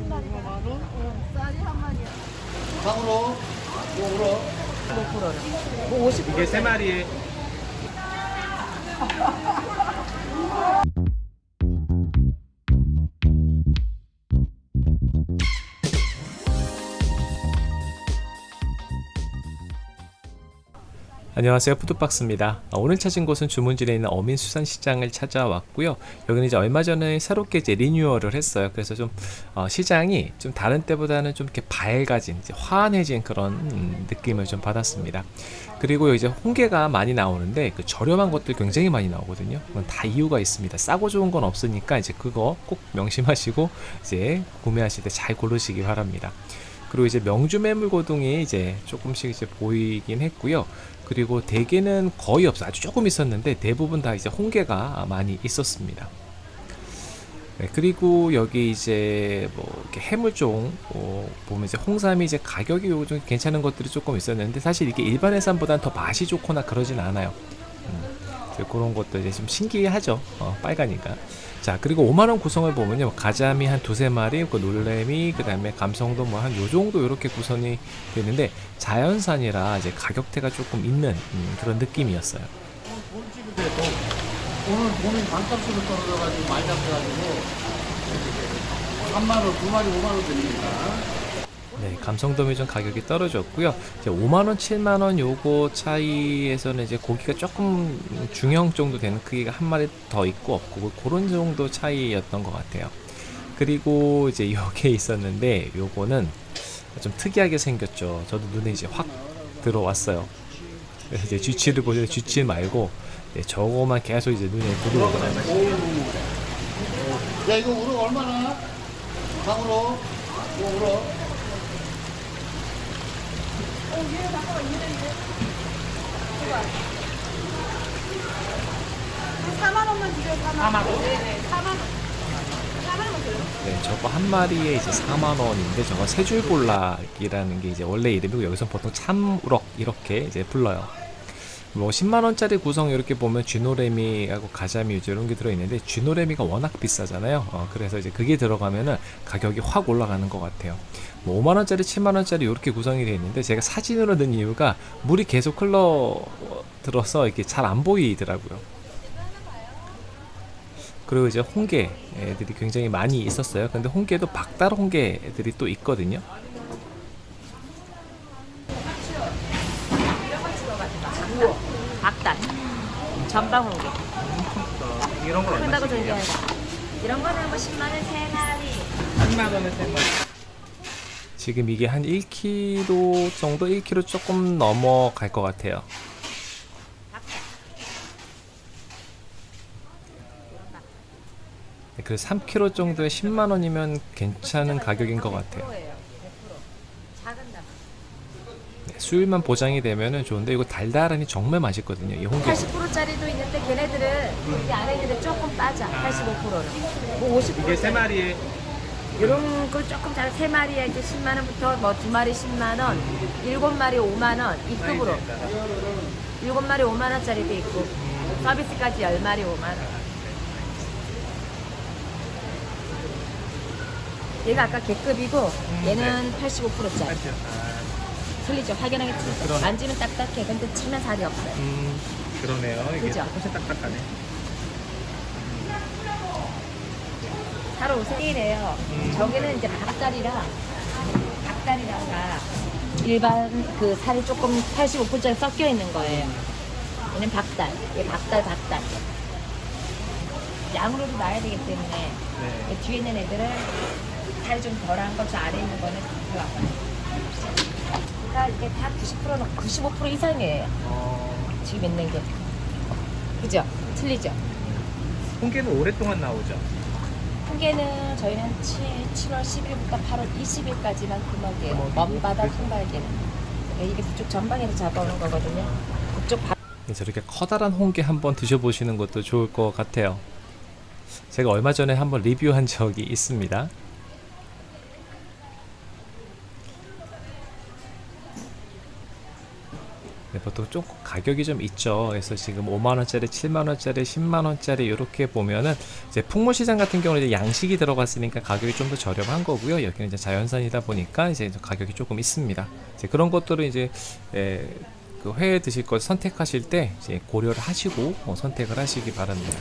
한 마리. 어, 쌀이 한 마리야. 상으로 요으로 뭐 50. 이게 세 마리에 안녕하세요. 푸드박스입니다. 아, 오늘 찾은 곳은 주문진에 있는 어민수산시장을 찾아왔고요. 여기는 이제 얼마 전에 새롭게 이제 리뉴얼을 했어요. 그래서 좀 어, 시장이 좀 다른 때보다는 좀 이렇게 밝아진 환해진 그런 음, 느낌을 좀 받았습니다. 그리고 이제 홍게가 많이 나오는데 그 저렴한 것들 굉장히 많이 나오거든요. 다 이유가 있습니다. 싸고 좋은 건 없으니까 이제 그거 꼭 명심하시고 이제 구매하실 때 잘 고르시기 바랍니다. 그리고 이제 명주 매물고동이 이제 조금씩 이제 보이긴 했고요. 그리고 대게는 거의 없어 아주 조금 있었는데 대부분 다 이제 홍게가 많이 있었습니다. 네, 그리고 여기 이제 뭐 이렇게 해물종 어, 보면 이제 홍삼이 이제 가격이 요즘 괜찮은 것들이 조금 있었는데 사실 이게 일반 해삼보다는 더 맛이 좋거나 그러진 않아요. 음, 그런 것도 이제 좀 신기하죠. 어, 빨가니까. 자 그리고 5만원 구성을 보면요 가자미 한 두세 마리 그 놀래미 그 다음에 감성도 뭐 한 요정도 이렇게 구성이 되는데 자연산이라 이제 가격대가 조금 있는 음, 그런 느낌이었어요. 오늘 돈이 반값으로 떨어져가지고 많이 잡혀가지고 3만원, 2마리 5만원 드립니다. 네 감성돔이 좀 가격이 떨어졌고요. 이제 5만원 7만원 요거 차이에서는 이제 고기가 조금 중형 정도 되는 크기가 한 마리 더 있고 없고 그런 정도 차이였던 것 같아요. 그리고 이제 요게 있었는데 요거는 좀 특이하게 생겼죠 저도 눈에 이제 확 들어왔어요 그래서 이제 쥐치를 보는데 쥐치 말고 네, 저거만 계속 이제 눈에 들어오더라고요 야, 이거 우럭 얼마나? 상으로 요으로 한 4만 원만 주세요. 4만 원. 네네. 4만 원. 4만 원 줘요. 네, 저거 한 마리에 이제 4만 원인데 저거 세줄볼락이라는 게 이제 원래 이름이고 여기서 보통 참우럭 이렇게 이제 불러요. 뭐 10만 원짜리 구성 이렇게 보면 쥐노래미하고 가자미 유저 이런 게 들어 있는데 쥐노래미가 워낙 비싸잖아요. 어, 그래서 이제 그게 들어가면은 가격이 확 올라가는 것 같아요. 뭐 5만 원짜리, 7만 원짜리 이렇게 구성이 되어 있는데 제가 사진으로 넣은 이유가 물이 계속 흘러 들어서 이렇게 잘 안 보이더라고요. 그리고 이제 홍게 애들이 굉장히 많이 있었어요. 근데 홍게도 박달 홍게 애들이 또 있거든요. 박단 전방 홍게 이런 걸 큰다고 전개하다 이런 거는 뭐 10만원 3마리 3만 원에 3만 지금 이게 한 1kg 정도 1kg 조금 넘어갈 것 같아요. 그래서 3kg 정도에 10만 원이면 괜찮은 가격인 것 같아요. 네, 수율만 보장이 되면 좋은데 이거 달달하니 정말 맛있거든요. 이 홍게. 80%짜리도 있는데 걔네들은 이 안에 있는데 조금 빠져 85%는 뭐 50% 이게 세 마리에 이런 거 조금 잘 3마리에 이제 10만 원부터 뭐 2마리 10만원 7마리 5만 원 이 급으로 7마리 5만 원짜리도 있고 서비스까지 10마리 5만 원 얘가 아까 개급이고 얘는 85%짜리. 틀리죠? 확연하게 틀리죠 그러네. 만지면 딱딱해. 근데 치면 살이 없어요. 음 그러네요. 이게 그죠? 조금씩 딱딱하네. 살 오세이래요. 저기는 이제 박달이라 박달이라가 일반 그 살이 조금 85%짜리 섞여 있는 거예요. 얘는 박달 얘 박달 박달 양으로도 놔야 되기 때문에 네. 이 뒤에 있는 애들은 살이 좀 덜한 거 저 아래 있는 거는 들어가요 그러니까 이게 다 90%는 95% 이상이에요 어, 지금 있는 게 그죠? 틀리죠? 홍게는 오랫동안 나오죠. 홍게는 저희는 7, 7월 10일부터 8월 20일까지만 금어게요. 금어기고. 먼바다 통발게는. 이게 북쪽 전방에서 잡아오는 거거든요. 북쪽 바... 네, 저렇게 커다란 홍게 한번 드셔보시는 것도 좋을 것 같아요. 제가 얼마 전에 한번 리뷰한 적이 있습니다. 네, 보통 조금 가격이 좀 있죠. 그래서 지금 5만 원짜리, 7만 원짜리, 10만 원짜리 이렇게 보면은 이제 풍물 시장 같은 경우는 이제 양식이 들어갔으니까 가격이 좀 더 저렴한 거고요. 여기는 이제 자연산이다 보니까 이제 가격이 조금 있습니다. 이제 그런 것들을 이제 에, 그 회에 드실 것 선택하실 때 이제 고려를 하시고 어, 선택을 하시기 바랍니다.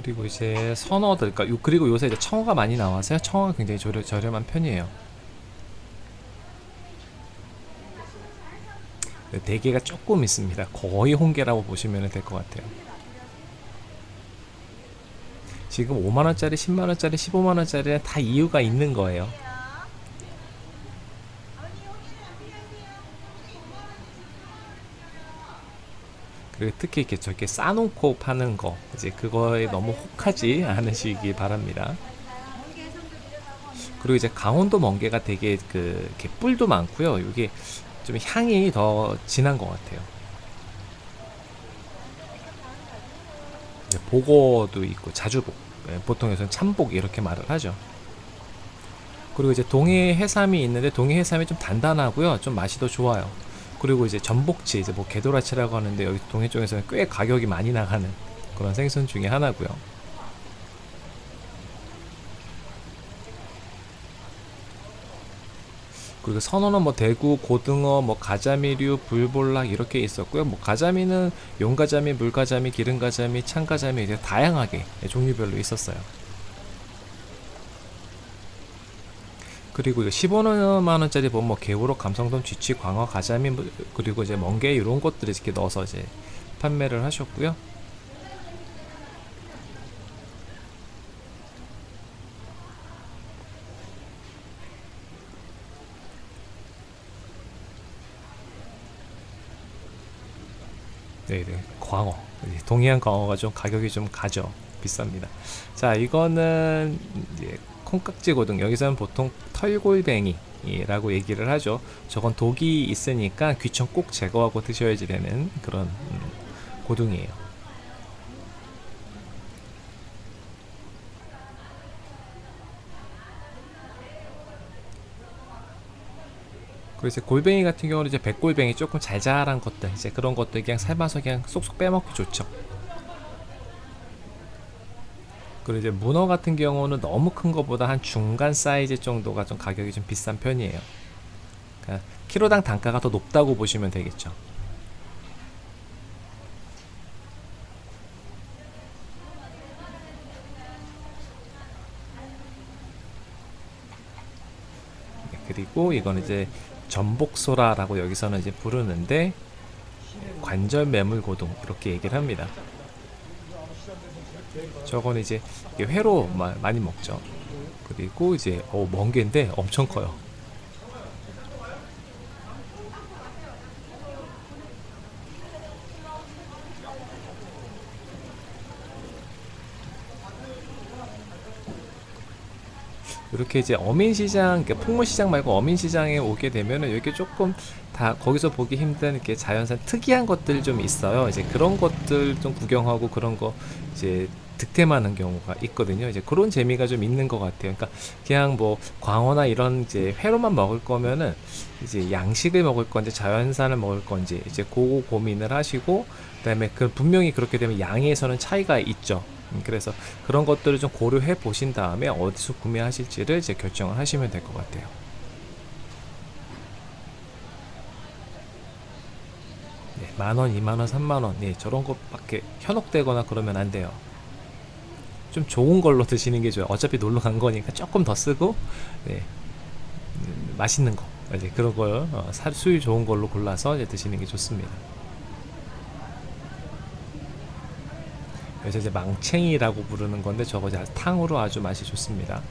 그리고 이제 선어들, 그러니까 요- 그리고 요새 이제 청어가 많이 나와서요. 청어가 굉장히 저렴, 저렴한 편이에요. 네, 대게가 조금 있습니다. 거의 홍게라고 보시면 될 것 같아요. 지금 5만원짜리, 10만원짜리, 15만원짜리는 다 이유가 있는 거예요. 그리고 특히 이렇게 저렇게 싸놓고 파는 거, 이제 그거에 너무 혹하지 않으시기 바랍니다. 그리고 이제 강원도 멍게가 되게 그 이렇게 뿔도 많고요. 이게 좀 향이 더 진한 것 같아요. 보고도 있고 자주복, 예, 보통 여기서는 참복 이렇게 말을 하죠. 그리고 이제 동해 해삼이 있는데 동해 해삼이 좀 단단하고요, 좀 맛이 더 좋아요. 그리고 이제 전복치, 이제 뭐 개도라치라고 하는데 여기 동해 쪽에서는 꽤 가격이 많이 나가는 그런 생선 중에 하나고요. 그리고 선어는 뭐 대구, 고등어, 뭐 가자미류, 불볼락 이렇게 있었고요. 뭐 가자미는 용가자미, 물가자미, 기름가자미, 창가자미 이제 다양하게 종류별로 있었어요. 그리고 이거 15만 원짜리 보면 뭐 개우로, 감성돔, 쥐치, 광어, 가자미 뭐 그리고 이제 멍게 이런 것들을 이렇게 넣어서 이제 판매를 하셨고요. 네 네 광어. 동해안 광어가 좀 가격이 좀 가죠. 비쌉니다. 자 이거는 이제 콩깍지 고등 여기서는 보통 털골뱅이 라고 얘기를 하죠. 저건 독이 있으니까 귀청 꼭 제거하고 드셔야지 되는 그런 음, 고등이에요. 그리고 이제 골뱅이 같은 경우는 이제 백골뱅이 조금 잘 자란 것들 이제 그런 것들 그냥 삶아서 그냥 쏙쏙 빼먹기 좋죠. 그리고 이제 문어 같은 경우는 너무 큰 것보다 한 중간 사이즈 정도가 좀 가격이 좀 비싼 편이에요. 그러니까 키로당 단가가 더 높다고 보시면 되겠죠. 네, 그리고 이건 이제 전복소라라고 여기서는 이제 부르는데 관절 매물 고동 이렇게 얘기를 합니다. 저건 이제 회로 마- 많이 먹죠. 그리고 이제 어, 멍게인데 엄청 커요. 이렇게 이제 어민시장, 그러니까 풍물시장 말고 어민시장에 오게 되면은 이렇게 조금 다 거기서 보기 힘든 이렇게 자연산 특이한 것들 좀 있어요. 이제 그런 것들 좀 구경하고 그런 거 이제 득템하는 경우가 있거든요. 이제 그런 재미가 좀 있는 것 같아요. 그러니까 그냥 뭐 광어나 이런 이제 회로만 먹을 거면은 이제 양식을 먹을 건지 자연산을 먹을 건지 이제 그거 고민을 하시고 그다음에 그 분명히 그렇게 되면 양에서는 차이가 있죠. 음, 그래서 그런 것들을 좀 고려해 보신 다음에 어디서 구매하실지를 이제 결정을 하시면 될 것 같아요. 네, 만 원, 이만 원, 삼만 원, 네, 저런 것밖에 현혹되거나 그러면 안 돼요. 좀 좋은 걸로 드시는 게 좋아요. 어차피 놀러 간 거니까 조금 더 쓰고, 네, 음, 맛있는 거, 이제 그런 걸 어, 사- 수율 좋은 걸로 골라서 이제 드시는 게 좋습니다. 그래서 이제 망챙이라고 부르는 건데 저거 이제 탕으로 아주 맛이 좋습니다.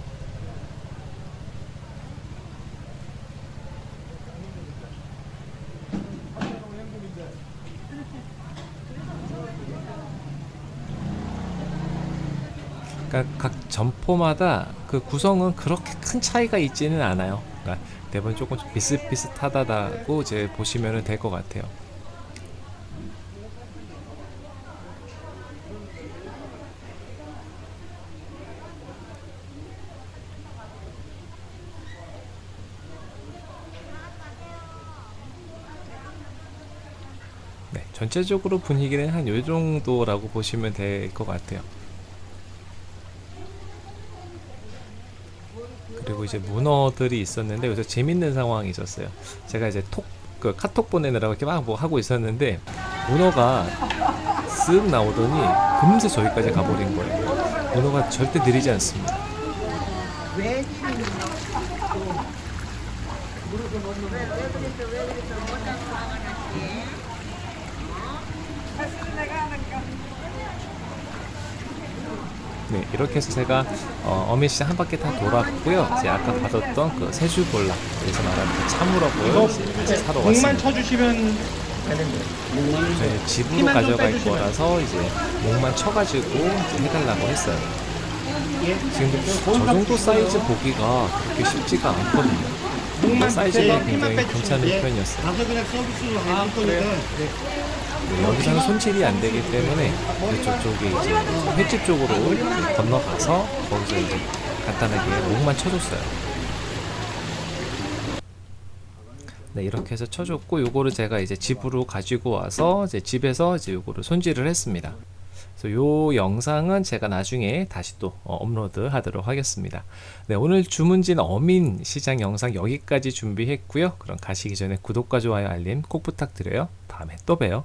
그러니까 각 점포마다 그 구성은 그렇게 큰 차이가 있지는 않아요. 그러니까 대부분 조금 좀 비슷비슷하다고 이제 보시면 될 것 같아요. 네, 전체적으로 분위기는 한 요 정도라고 보시면 될 것 같아요. 그리고 이제 문어들이 있었는데 여기서 재밌는 상황이 있었어요. 제가 이제 톡, 그 카톡 보내느라고 이렇게 막 뭐 하고 있었는데 문어가 쓱 나오더니 금세 저기까지 가버린 거예요. 문어가 절대 느리지 않습니다. 네, 이렇게 해서 제가 어, 어민시장 한 바퀴 다 돌았고요. 이제 아까 받았던 그 세주볼락, 여기서 말하는 그 참우라고요. 이제 같이 사러 목만 왔습니다. 쳐주시면 되는데. 목만 저희 집으로 가져갈. 거라서 이제 목만 쳐가지고 이제 해달라고 했어요. 예. 지금 저 정도 사이즈 보기가 그렇게 쉽지가 않거든요. 목만 사이즈가 빼- 굉장히 괜찮은. 예. 편이었어요. 가서 그냥 서비스로 해줄 거니까. 여기서는 손질이 안 되기 때문에 이제 저쪽에 이제 횟집 쪽으로 건너가서 거기서 이제 간단하게 목만 쳐줬어요. 네, 이렇게 해서 쳐줬고 요거를 제가 이제 집으로 가지고 와서 이제 집에서 이제 요거를 손질을 했습니다. 그래서 요 영상은 제가 나중에 다시 또 어, 업로드 하도록 하겠습니다. 네, 오늘 주문진 어민 시장 영상 여기까지 준비했고요. 그럼 가시기 전에 구독과 좋아요 알림 꼭 부탁드려요. 다음에 또 봬요.